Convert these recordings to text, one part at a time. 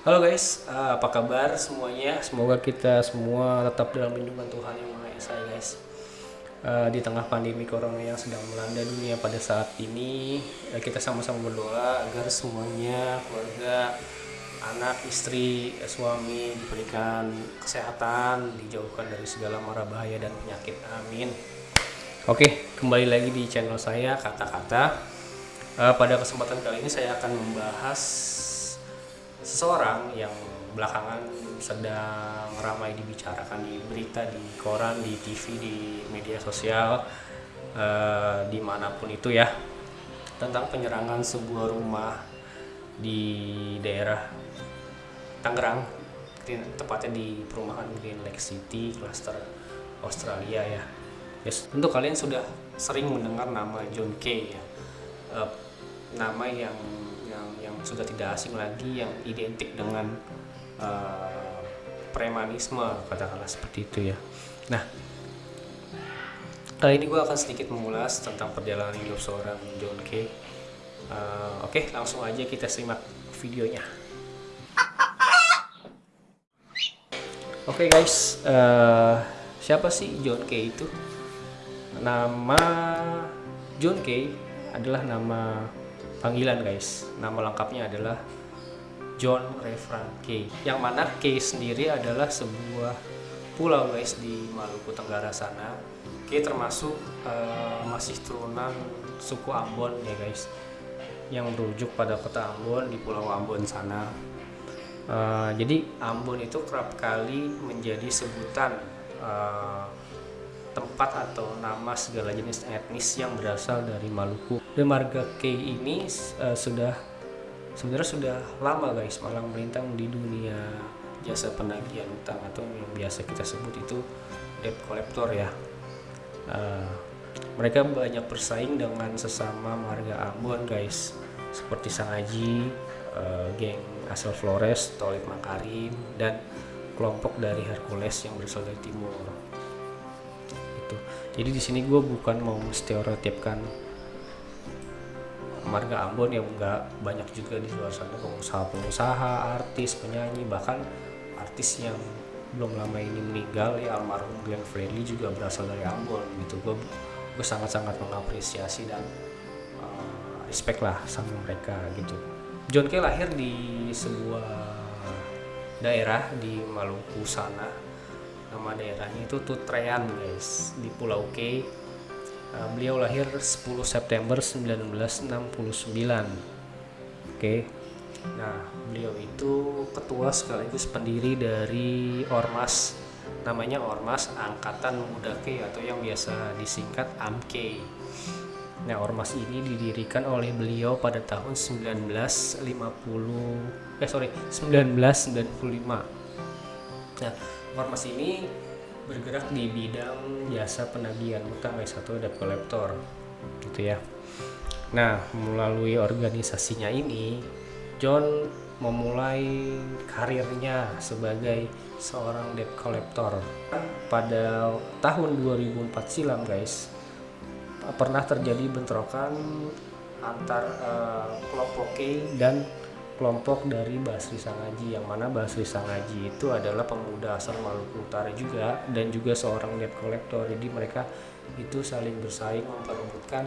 Halo guys, uh, apa kabar semuanya? Semoga kita semua tetap dalam lindungan Tuhan yang Maha Esa ya guys. Uh, di tengah pandemi corona yang sedang melanda dunia pada saat ini, uh, kita sama-sama berdoa agar semuanya, keluarga, anak, istri, suami diberikan kesehatan, dijauhkan dari segala mara bahaya dan penyakit. Amin. Oke, kembali lagi di channel saya kata-kata. Pada kesempatan kali ini saya akan membahas seseorang yang belakangan sedang ramai dibicarakan di berita, di koran, di TV, di media sosial, uh, di mana pun itu ya, tentang penyerangan sebuah rumah di daerah Tangerang, tepatnya di perumahan Green Lake City, cluster Australia ya. Yes, tentu kalian sudah sering mendengar nama John Kay ya, uh, nama yang sudah tidak asing lagi yang identik dengan uh, premanisme katakanlah seperti itu ya. Nah kali ini gue akan sedikit mengulas tentang perjalanan hidup seorang John Kay uh, oke okay, langsung aja kita simak videonya. Oke okay, guys uh, siapa sih John Kay itu? Nama John Kay adalah nama panggilan guys. Nama lengkapnya adalah John Refran Key yang mana Key sendiri adalah sebuah pulau guys di Maluku Tenggara sana. Key termasuk uh, masih turunan suku Ambon ya guys. Yang merujuk pada kota Ambon di pulau Ambon sana. Uh, jadi Ambon itu kerap kali menjadi sebutan uh, tempat atau nama segala jenis etnis yang berasal dari Maluku. Dan marga K ini uh, sudah sebenarnya sudah lama guys malang melintang di dunia jasa penagihan utang atau yang biasa kita sebut itu debt collector ya. Uh, mereka banyak bersaing dengan sesama marga Ambon guys seperti Sangaji, uh, geng asal Flores, Tolik Makarim dan kelompok dari Hercules yang berasal dari timur jadi di sini gue bukan mau stereotipkan marga Ambon yang enggak banyak juga di luar sana pengusaha-pengusaha, artis, penyanyi, bahkan artis yang belum lama ini meninggal ya almarhum Glenn Fredly juga berasal dari Ambon gitu. Gue gue sangat-sangat mengapresiasi dan uh, respect lah sama mereka gitu. John Kay lahir di sebuah daerah di Maluku sana nama daerahnya itu Tutrean guys di Pulau K uh, beliau lahir 10 September 1969 oke okay. nah beliau itu ketua sekaligus pendiri dari Ormas namanya Ormas Angkatan Muda K atau yang biasa disingkat AMK Nah, ormas ini didirikan oleh beliau pada tahun 1950 eh sorry 1995. Nah, Ormas ini bergerak di bidang jasa penagihan utang S1 debt collector gitu ya. Nah, melalui organisasinya ini John memulai karirnya sebagai seorang debt collector. Pada tahun 2004 silam, guys, pernah terjadi bentrokan antar uh, kelompok K dan kelompok dari Basri Sangaji yang mana Basri Sangaji itu adalah pemuda asal Maluku Utara juga dan juga seorang debt collector. Jadi mereka itu saling bersaing memperebutkan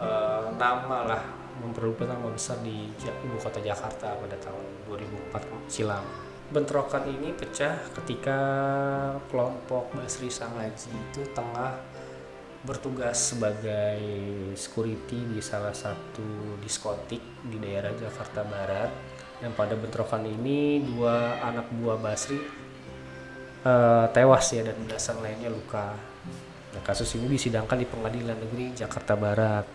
uh, nama lah memperebutkan nama besar di ibu kota Jakarta pada tahun 2004 silam. Bentrokan ini pecah ketika kelompok Basri Sangaji itu tengah bertugas sebagai security di salah satu diskotik di daerah Jakarta Barat dan pada bentrokan ini dua anak buah Basri uh, tewas ya dan belasan lainnya luka. Nah, kasus ini disidangkan di Pengadilan Negeri Jakarta Barat.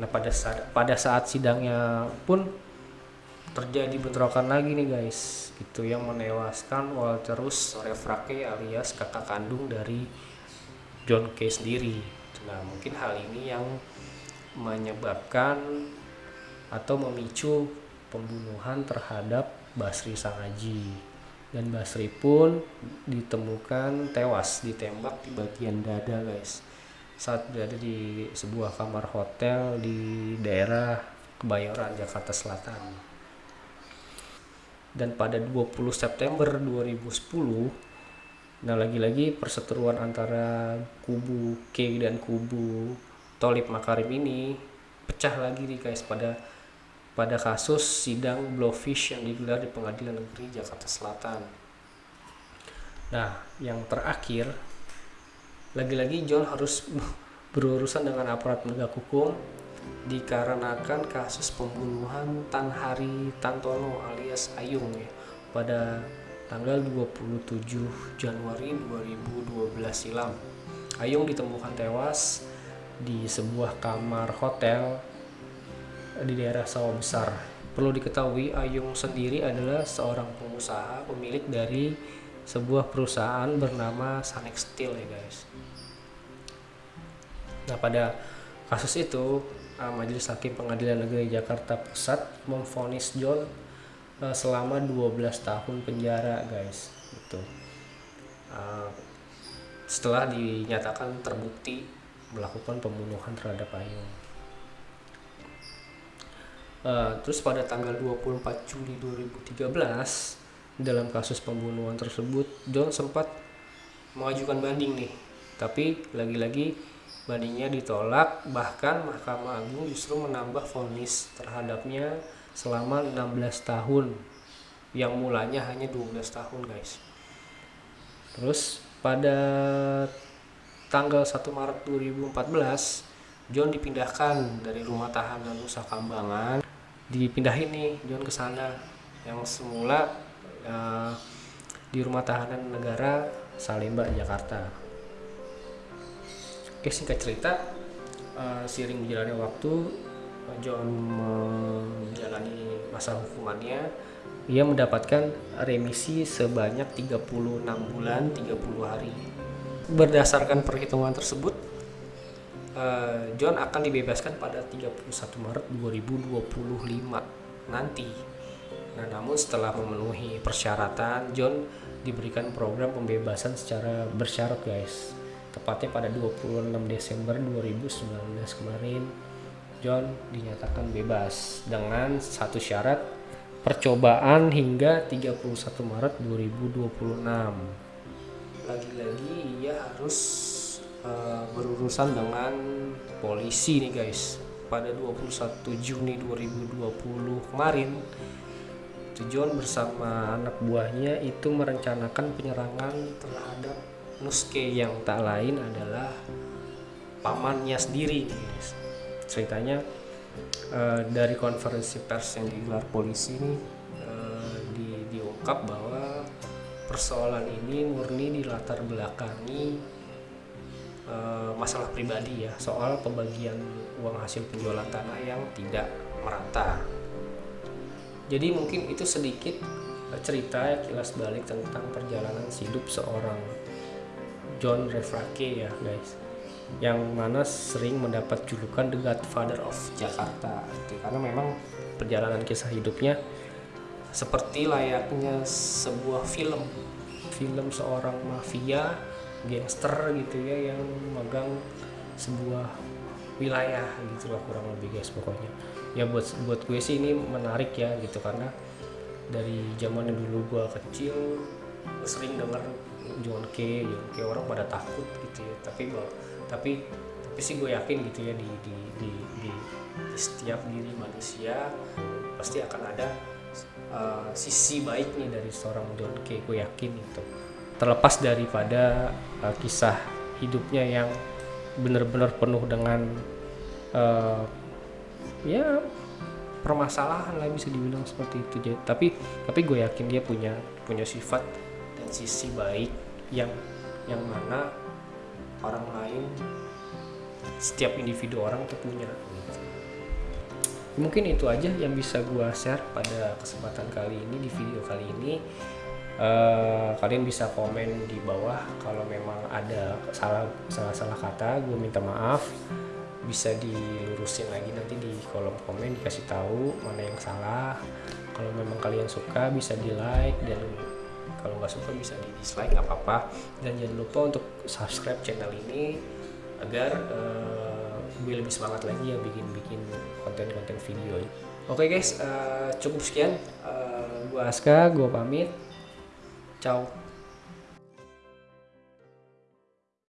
Nah pada saat pada saat sidangnya pun terjadi bentrokan lagi nih guys, itu yang menewaskan Walterus Refrake alias kakak kandung dari John Kay sendiri. Nah, mungkin hal ini yang menyebabkan atau memicu pembunuhan terhadap Basri Sangaji. Dan Basri pun ditemukan tewas ditembak di bagian dada, guys. Saat berada di sebuah kamar hotel di daerah Kebayoran, Jakarta Selatan. dan pada 20 September 2010 nah lagi-lagi perseteruan antara kubu K dan kubu Tolip Makarim ini pecah lagi nih guys pada pada kasus sidang Blowfish yang digelar di Pengadilan Negeri Jakarta Selatan. Nah, yang terakhir lagi-lagi John harus berurusan dengan aparat penegak hukum dikarenakan kasus pembunuhan Tan Hari Tantono alias Ayung ya pada tanggal 27 Januari 2012 silam. Ayung ditemukan tewas di sebuah kamar hotel di daerah Sawah Besar. Perlu diketahui Ayung sendiri adalah seorang pengusaha pemilik dari sebuah perusahaan bernama Sanex Steel ya guys. Nah pada kasus itu Majelis Hakim Pengadilan Negeri Jakarta Pusat memfonis John uh, selama 12 tahun penjara guys. Gitu. Uh, setelah dinyatakan terbukti melakukan pembunuhan terhadap Ayung uh, terus pada tanggal 24 Juli 2013 dalam kasus pembunuhan tersebut John sempat mengajukan banding nih. Tapi lagi-lagi bandingnya ditolak bahkan Mahkamah Agung justru menambah vonis terhadapnya selama 16 tahun. Yang mulanya hanya 12 tahun guys. Terus pada tanggal 1 Maret 2014 John dipindahkan dari rumah tahanan Nusa Kambangan. Dipindahin nih John ke sana. Yang semula uh, di rumah tahanan negara Salemba Jakarta. Oke singkat cerita uh, seiring berjalannya waktu John menjalani masa hukumannya ia mendapatkan remisi sebanyak 36 bulan 30 hari. Berdasarkan perhitungan tersebut uh, John akan dibebaskan pada 31 Maret 2025 nanti. Nah namun setelah memenuhi persyaratan John diberikan program pembebasan secara bersyarat guys. Tepatnya pada 26 Desember 2019 kemarin John dinyatakan bebas dengan satu syarat percobaan hingga 31 Maret 2026 lagi-lagi ia harus uh, berurusan dengan polisi nih guys pada 21 Juni 2020 kemarin John bersama anak buahnya itu merencanakan penyerangan terhadap Nuske yang tak lain adalah pamannya sendiri guys. Ceritanya uh, dari konferensi pers yang digelar polisi ini uh, di, diungkap bahwa persoalan ini murni dilatar belakangi uh, masalah pribadi ya soal pembagian uang hasil penjualan tanah yang tidak merata. Jadi mungkin itu sedikit cerita kilas balik tentang perjalanan hidup seorang John Refrake ya guys yang mana sering mendapat julukan The Godfather of Jakarta. Karena memang perjalanan kisah hidupnya seperti layaknya sebuah film. Film seorang mafia gangster gitu ya yang megang sebuah wilayah gitu lah kurang lebih guys pokoknya. Ya buat buat gue sih ini menarik ya gitu. Karena dari zaman dulu gue kecil sering denger John K John K orang pada takut gitu ya. Tapi tapi tapi sih gue yakin gitu ya di di di, di, di setiap diri manusia pasti akan ada uh, sisi baik nih dari seorang John K gue yakin itu terlepas daripada uh, kisah hidupnya yang benar-benar penuh dengan uh, ya permasalahan lah bisa dibilang seperti itu. Tapi tapi gue yakin dia punya punya sifat sisi baik yang yang mana orang lain setiap individu orang tuh punya. Mungkin itu aja yang bisa gua share pada kesempatan kali ini di video kali ini. Uh, kalian bisa komen di bawah kalau memang ada salah salah salah kata gue minta maaf. Bisa dilurusin lagi nanti di kolom komen dikasih tahu mana yang salah. Kalau memang kalian suka bisa di like dan nggak suka bisa di dislike nggak apa-apa dan jangan lupa untuk subscribe channel ini agar uh, gue lebih semangat lagi yang bikin-bikin konten-konten video oke okay guys uh, cukup sekian uh, gue Aska, gue pamit. Ciao.